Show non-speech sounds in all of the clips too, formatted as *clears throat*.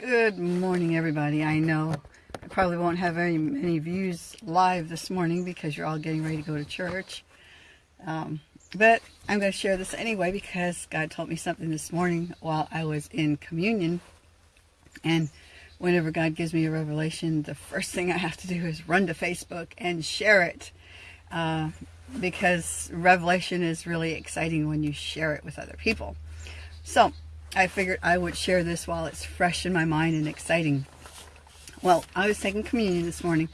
Good morning, everybody. I know I probably won't have very many views live this morning because you're all getting ready to go to church. Um, but I'm going to share this anyway because God told me something this morning while I was in communion. And whenever God gives me a revelation, the first thing I have to do is run to Facebook and share it. Uh, because revelation is really exciting when you share it with other people. So I figured I would share this while it's fresh in my mind and exciting. Well, I was taking communion this morning.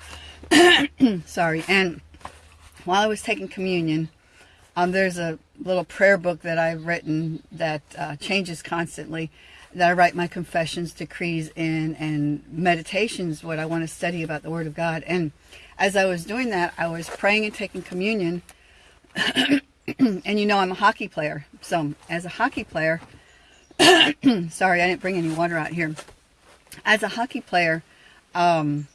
*coughs* Sorry. And while I was taking communion, um, there's a little prayer book that I've written that uh, changes constantly that I write my confessions, decrees in, and meditations, what I want to study about the Word of God. And as I was doing that, I was praying and taking communion. *coughs* and you know I'm a hockey player. So as a hockey player, *coughs* Sorry, I didn't bring any water out here. As a hockey player, um,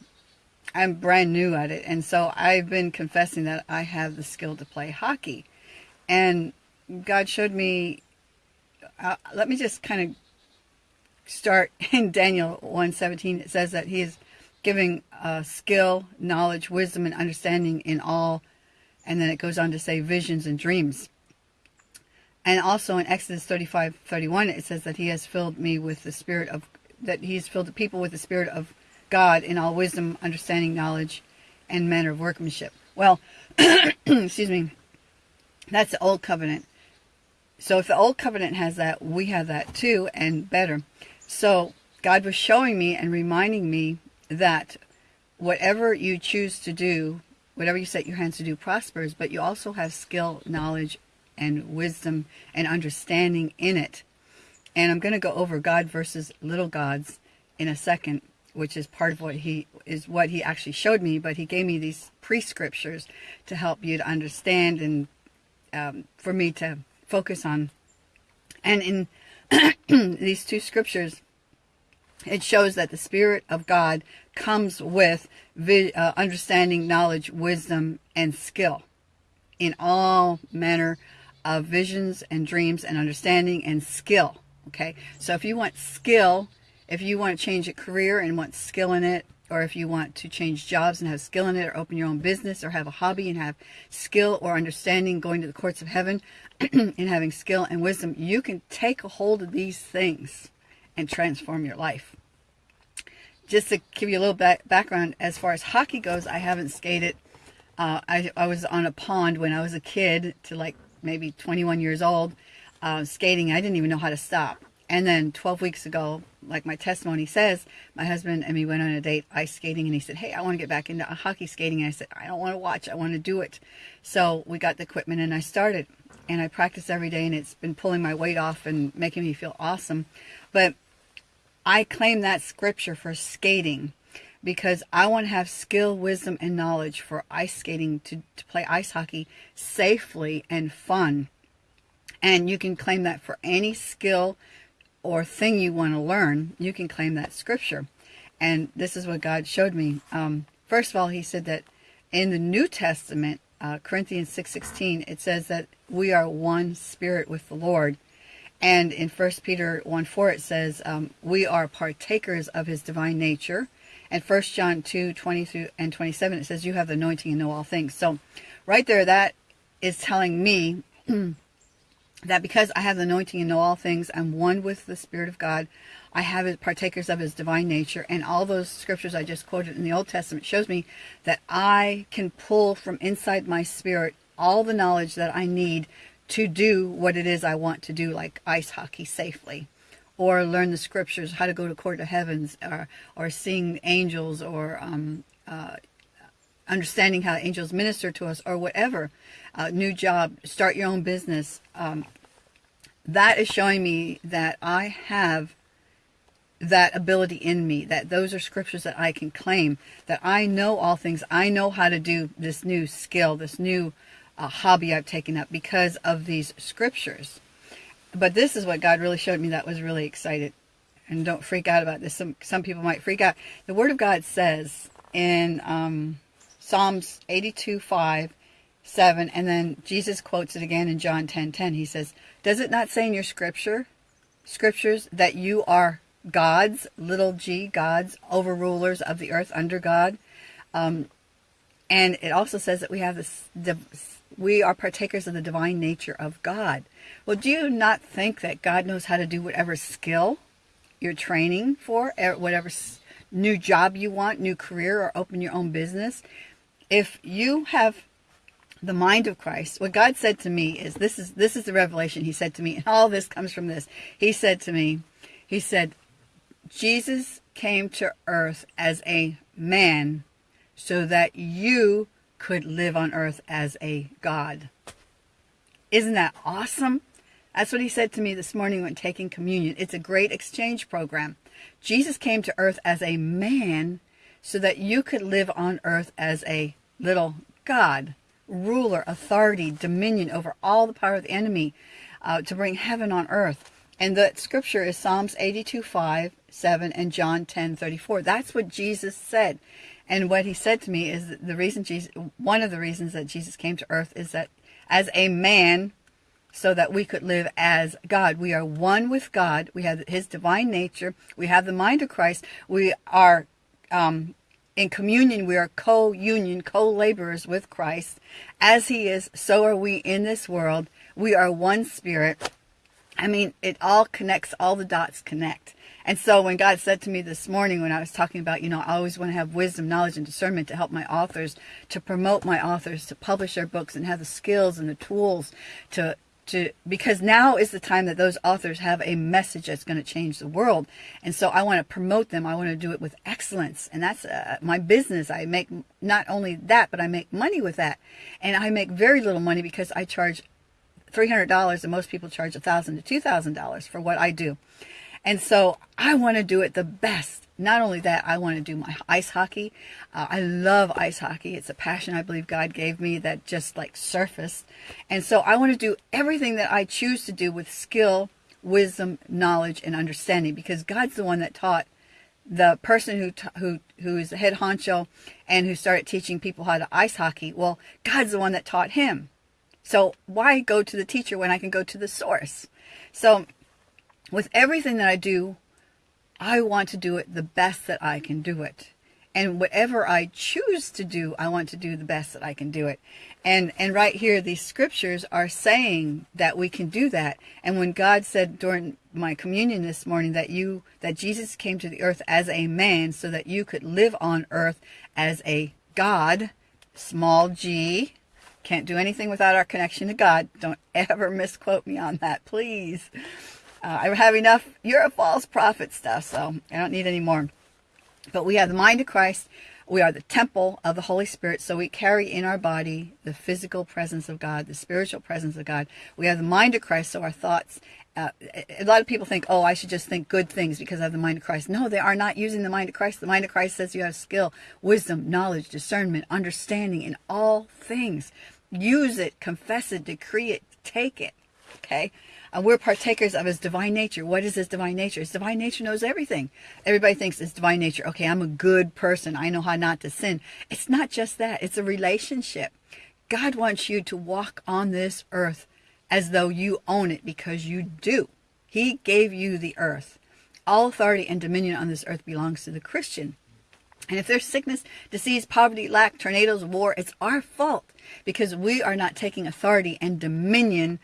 I'm brand new at it. And so I've been confessing that I have the skill to play hockey. And God showed me, uh, let me just kind of start *laughs* in Daniel 1.17. It says that he is giving uh, skill, knowledge, wisdom, and understanding in all. And then it goes on to say visions and dreams. And also in Exodus 35, 31, it says that he has filled me with the spirit of, that he has filled the people with the spirit of God in all wisdom, understanding, knowledge, and manner of workmanship. Well, *clears throat* excuse me, that's the old covenant. So if the old covenant has that, we have that too, and better. So God was showing me and reminding me that whatever you choose to do, whatever you set your hands to do prospers, but you also have skill, knowledge, and wisdom and understanding in it. And I'm going to go over God versus little gods in a second, which is part of what he is what he actually showed me. But he gave me these pre-scriptures to help you to understand and um, for me to focus on. And in *clears throat* these two scriptures, it shows that the Spirit of God comes with uh, understanding, knowledge, wisdom, and skill in all manner of visions and dreams and understanding and skill. Okay, so if you want skill, if you want to change a career and want skill in it, or if you want to change jobs and have skill in it, or open your own business, or have a hobby and have skill or understanding going to the courts of heaven *clears throat* and having skill and wisdom, you can take a hold of these things and transform your life. Just to give you a little back background, as far as hockey goes, I haven't skated. Uh, I, I was on a pond when I was a kid to like maybe 21 years old, uh, skating. I didn't even know how to stop. And then 12 weeks ago, like my testimony says, my husband and me went on a date ice skating and he said, hey, I want to get back into hockey skating. And I said, I don't want to watch. I want to do it. So we got the equipment and I started and I practice every day and it's been pulling my weight off and making me feel awesome. But I claim that scripture for skating because I want to have skill, wisdom, and knowledge for ice skating to, to play ice hockey safely and fun. And you can claim that for any skill or thing you want to learn, you can claim that scripture. And this is what God showed me. Um, first of all, he said that in the New Testament, uh, Corinthians 6.16, it says that we are one spirit with the Lord. And in 1 Peter 1 4, it says, um, we are partakers of his divine nature and First John 2, 20 through and 27, it says, you have the anointing and know all things. So right there, that is telling me *clears throat* that because I have the anointing and know all things, I'm one with the Spirit of God. I have partakers of his divine nature. And all those scriptures I just quoted in the Old Testament shows me that I can pull from inside my spirit all the knowledge that I need to do what it is I want to do, like ice hockey safely or learn the scriptures, how to go to court of heavens, or, or seeing angels, or um, uh, understanding how angels minister to us, or whatever. Uh, new job, start your own business. Um, that is showing me that I have that ability in me, that those are scriptures that I can claim, that I know all things. I know how to do this new skill, this new uh, hobby I've taken up because of these scriptures but this is what God really showed me that was really excited. And don't freak out about this. Some some people might freak out. The Word of God says in um, Psalms 82, 5, 7, and then Jesus quotes it again in John 10, 10. He says, does it not say in your scripture, scriptures that you are gods, little g, gods, overrulers of the earth under God. Um, and it also says that we have this, we are partakers of the divine nature of God. Well, do you not think that God knows how to do whatever skill you're training for, er, whatever new job you want, new career, or open your own business? If you have the mind of Christ, what God said to me is this is this is the revelation he said to me, and all this comes from this. He said to me, he said, Jesus came to earth as a man so that you could live on earth as a God. Isn't that awesome? That's what he said to me this morning when taking communion. It's a great exchange program. Jesus came to earth as a man so that you could live on earth as a little God, ruler, authority, dominion over all the power of the enemy uh, to bring heaven on earth. And the scripture is Psalms 82, 5, 7, and John 10, 34. That's what Jesus said. And what he said to me is the reason Jesus, one of the reasons that Jesus came to earth is that as a man, so that we could live as God. We are one with God. We have his divine nature. We have the mind of Christ. We are um, in communion. We are co-union, co-laborers with Christ. As he is, so are we in this world. We are one spirit. I mean, it all connects, all the dots connect. And so when God said to me this morning, when I was talking about, you know, I always want to have wisdom, knowledge, and discernment to help my authors, to promote my authors, to publish their books and have the skills and the tools to, to, because now is the time that those authors have a message that's going to change the world. And so I want to promote them. I want to do it with excellence. And that's uh, my business. I make not only that, but I make money with that. And I make very little money because I charge $300 and most people charge 1,000 to $2,000 for what I do. And so I want to do it the best. Not only that, I want to do my ice hockey. Uh, I love ice hockey. It's a passion I believe God gave me that just like surfaced. And so I want to do everything that I choose to do with skill, wisdom, knowledge, and understanding because God's the one that taught the person who who who is the head honcho and who started teaching people how to ice hockey. Well, God's the one that taught him. So why go to the teacher when I can go to the source? So with everything that I do, I want to do it the best that I can do it. And whatever I choose to do, I want to do the best that I can do it. And and right here, these scriptures are saying that we can do that. And when God said during my communion this morning that you that Jesus came to the earth as a man so that you could live on earth as a God, small g, can't do anything without our connection to God. Don't *laughs* ever misquote me on that, please. Uh, I have enough, you're a false prophet stuff, so I don't need any more. But we have the mind of Christ. We are the temple of the Holy Spirit, so we carry in our body the physical presence of God, the spiritual presence of God. We have the mind of Christ, so our thoughts, uh, a lot of people think, oh, I should just think good things because I have the mind of Christ. No, they are not using the mind of Christ. The mind of Christ says you have skill, wisdom, knowledge, discernment, understanding in all things. Use it, confess it, decree it, take it. Okay? And we're partakers of his divine nature. What is his divine nature? His divine nature knows everything. Everybody thinks it's divine nature. Okay, I'm a good person. I know how not to sin. It's not just that. It's a relationship. God wants you to walk on this earth as though you own it because you do. He gave you the earth. All authority and dominion on this earth belongs to the Christian. And if there's sickness, disease, poverty, lack, tornadoes, war, it's our fault because we are not taking authority and dominion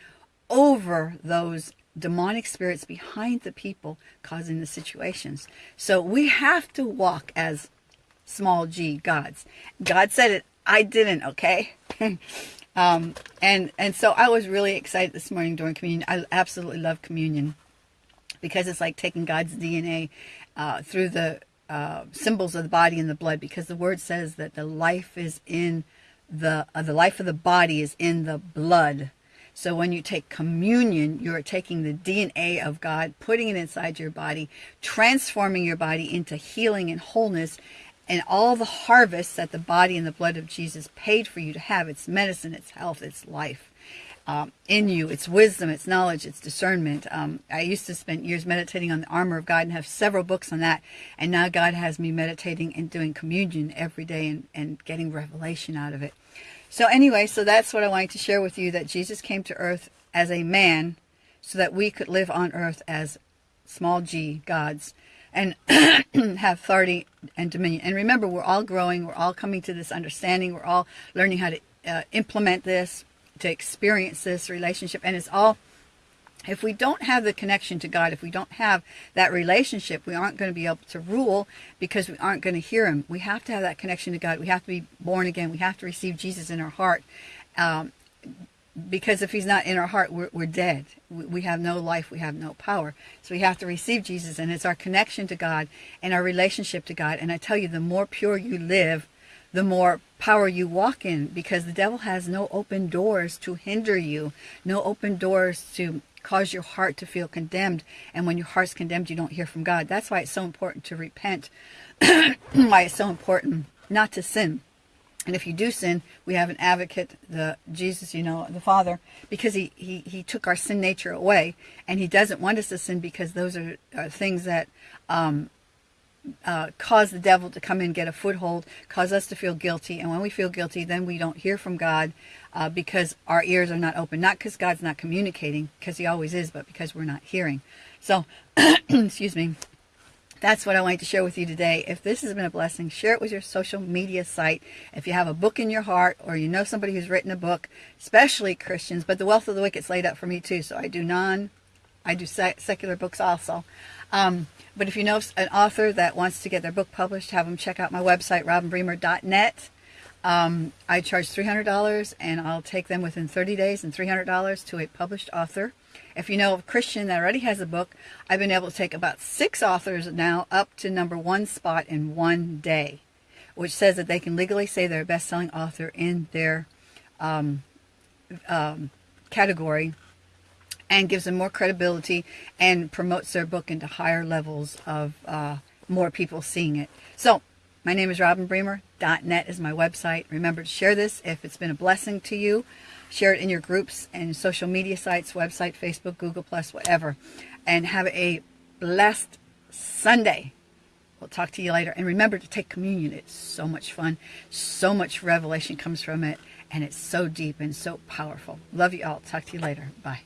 over those demonic spirits behind the people causing the situations. So we have to walk as small g gods. God said it. I didn't, okay? *laughs* um, and, and so I was really excited this morning during communion. I absolutely love communion because it's like taking God's DNA uh, through the uh, symbols of the body and the blood because the word says that the life is in the, uh, the life of the body is in the blood so when you take communion, you're taking the DNA of God, putting it inside your body, transforming your body into healing and wholeness and all the harvests that the body and the blood of Jesus paid for you to have. It's medicine, it's health, it's life. Um, in you. It's wisdom, it's knowledge, it's discernment. Um, I used to spend years meditating on the armor of God and have several books on that. And now God has me meditating and doing communion every day and, and getting revelation out of it. So anyway, so that's what I wanted to share with you, that Jesus came to earth as a man so that we could live on earth as small g gods. and *clears throat* have authority and dominion. And remember, we're all growing. We're all coming to this understanding. We're all learning how to uh, implement this, to experience this relationship. And it's all, if we don't have the connection to God, if we don't have that relationship, we aren't going to be able to rule because we aren't going to hear Him. We have to have that connection to God. We have to be born again. We have to receive Jesus in our heart. Um, because if he's not in our heart, we're, we're dead. We, we have no life. We have no power. So we have to receive Jesus, and it's our connection to God and our relationship to God. And I tell you, the more pure you live, the more power you walk in, because the devil has no open doors to hinder you, no open doors to cause your heart to feel condemned. And when your heart's condemned, you don't hear from God. That's why it's so important to repent. *clears throat* why it's so important not to sin and if you do sin, we have an advocate, the Jesus, you know, the Father, because he, he, he took our sin nature away. And he doesn't want us to sin because those are, are things that um, uh, cause the devil to come in, get a foothold, cause us to feel guilty. And when we feel guilty, then we don't hear from God uh, because our ears are not open. Not because God's not communicating, because he always is, but because we're not hearing. So, *clears throat* excuse me that's what I wanted to share with you today. If this has been a blessing, share it with your social media site. If you have a book in your heart or you know somebody who's written a book, especially Christians, but The Wealth of the Wicked is laid out for me too. So I do non, I do secular books also. Um, but if you know an author that wants to get their book published, have them check out my website, robinbremer.net. Um, I charge $300 and I'll take them within 30 days and $300 to a published author. If you know a Christian that already has a book, I've been able to take about six authors now up to number one spot in one day, which says that they can legally say they're a best-selling author in their um, um, category and gives them more credibility and promotes their book into higher levels of uh, more people seeing it. So my name is Robin Bremer. .net is my website. Remember to share this if it's been a blessing to you. Share it in your groups and social media sites, website, Facebook, Google+, Plus, whatever. And have a blessed Sunday. We'll talk to you later. And remember to take communion. It's so much fun. So much revelation comes from it. And it's so deep and so powerful. Love you all. Talk to you later. Bye.